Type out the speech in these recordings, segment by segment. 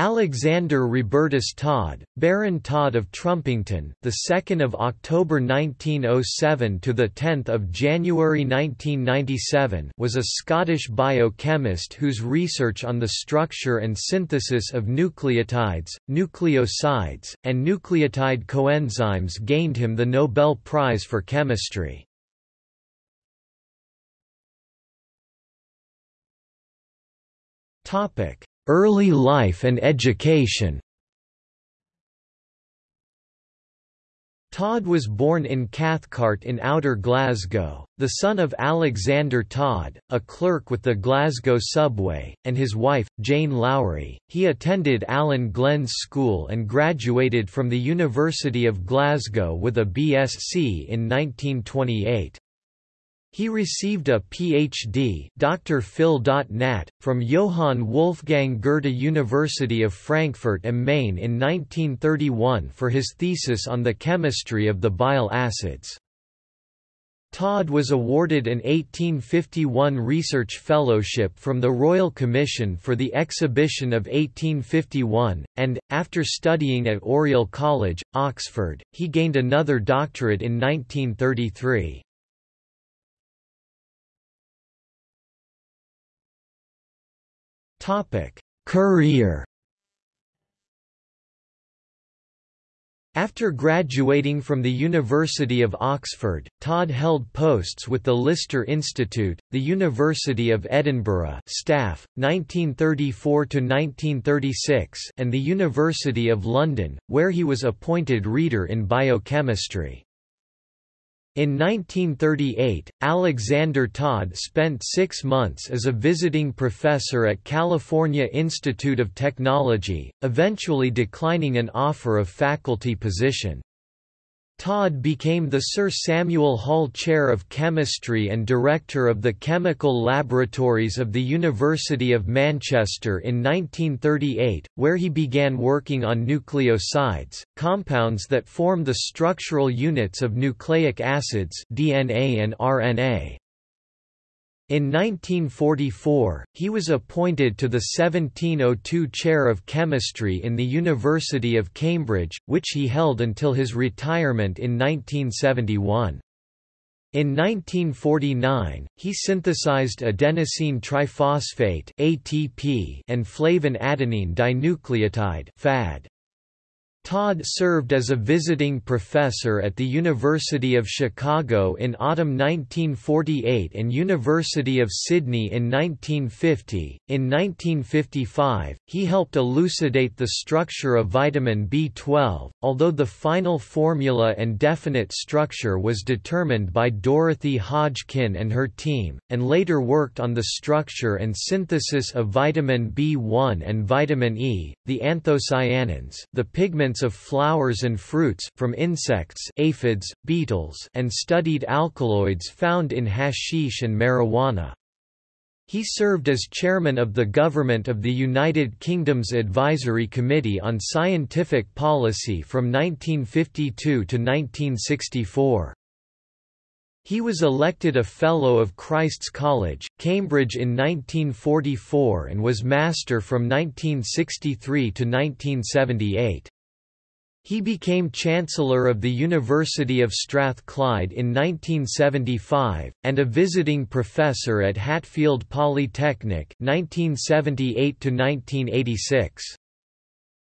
Alexander Robertus Todd, Baron Todd of Trumpington, the 2nd of October 1907 to the 10th of January 1997, was a Scottish biochemist whose research on the structure and synthesis of nucleotides, nucleosides, and nucleotide coenzymes gained him the Nobel Prize for Chemistry. Topic: Early life and education Todd was born in Cathcart in Outer Glasgow, the son of Alexander Todd, a clerk with the Glasgow subway, and his wife, Jane Lowry. He attended Allan Glen's School and graduated from the University of Glasgow with a BSc in 1928. He received a Ph.D. Dr. Phil.Nat, from Johann Wolfgang Goethe University of Frankfurt am Main in 1931 for his thesis on the chemistry of the bile acids. Todd was awarded an 1851 Research Fellowship from the Royal Commission for the Exhibition of 1851, and, after studying at Oriel College, Oxford, he gained another doctorate in 1933. Topic: Career. After graduating from the University of Oxford, Todd held posts with the Lister Institute, the University of Edinburgh staff, 1934 to 1936, and the University of London, where he was appointed reader in biochemistry. In 1938, Alexander Todd spent six months as a visiting professor at California Institute of Technology, eventually declining an offer of faculty position. Todd became the Sir Samuel Hall Chair of Chemistry and Director of the Chemical Laboratories of the University of Manchester in 1938, where he began working on nucleosides, compounds that form the structural units of nucleic acids DNA and RNA. In 1944, he was appointed to the 1702 Chair of Chemistry in the University of Cambridge, which he held until his retirement in 1971. In 1949, he synthesized adenosine triphosphate (ATP) and flavin adenine dinucleotide (FAD). Todd served as a visiting professor at the University of Chicago in autumn 1948 and University of Sydney in 1950. In 1955, he helped elucidate the structure of vitamin B12, although the final formula and definite structure was determined by Dorothy Hodgkin and her team, and later worked on the structure and synthesis of vitamin B1 and vitamin E, the anthocyanins, the pigments of flowers and fruits, from insects aphids, beetles, and studied alkaloids found in hashish and marijuana. He served as chairman of the Government of the United Kingdom's Advisory Committee on Scientific Policy from 1952 to 1964. He was elected a Fellow of Christ's College, Cambridge in 1944 and was Master from 1963 to 1978. He became Chancellor of the University of Strathclyde in 1975, and a visiting professor at Hatfield Polytechnic 1978 -1986.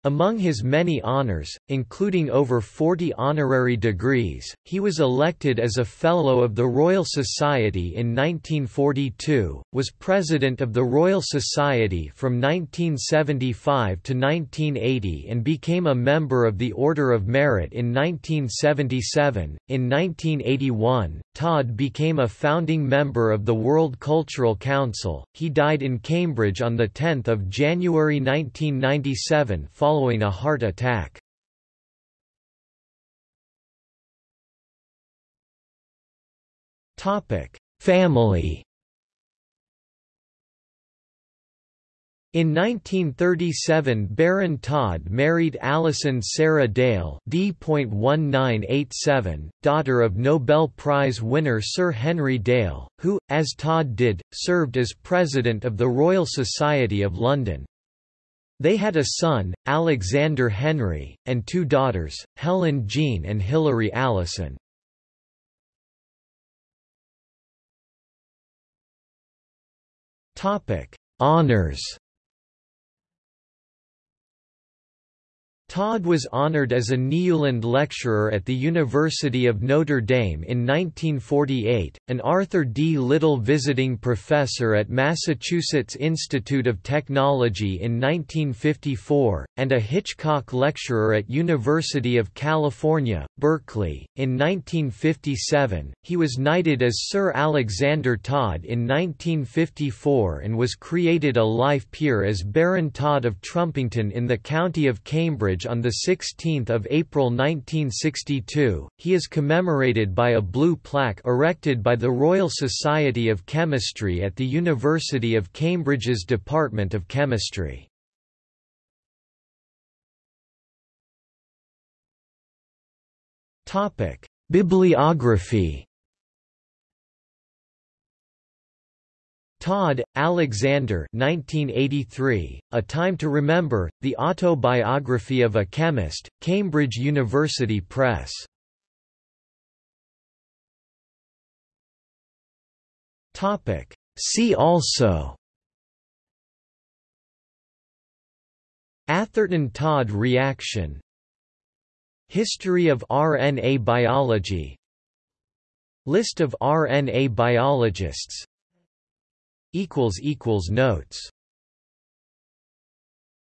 Among his many honors, including over 40 honorary degrees, he was elected as a Fellow of the Royal Society in 1942, was President of the Royal Society from 1975 to 1980 and became a member of the Order of Merit in 1977. In 1981, Todd became a founding member of the World Cultural Council. He died in Cambridge on 10 January 1997 following following a heart attack. Family In 1937 Baron Todd married Alison Sarah Dale D.1987, daughter of Nobel Prize winner Sir Henry Dale, who, as Todd did, served as President of the Royal Society of London. They had a son, Alexander Henry, and two daughters, Helen Jean and Hilary Allison. Honours Todd was honored as a Nieuwland Lecturer at the University of Notre Dame in 1948, an Arthur D. Little Visiting Professor at Massachusetts Institute of Technology in 1954, and a Hitchcock Lecturer at University of California, Berkeley. In 1957, he was knighted as Sir Alexander Todd in 1954 and was created a life peer as Baron Todd of Trumpington in the county of Cambridge on 16 April 1962. He is commemorated by a blue plaque erected by the Royal Society of Chemistry at the University of Cambridge's Department of Chemistry. Bibliography Todd, Alexander 1983, A Time to Remember, The Autobiography of a Chemist, Cambridge University Press. See also Atherton-Todd reaction History of RNA biology List of RNA biologists Notes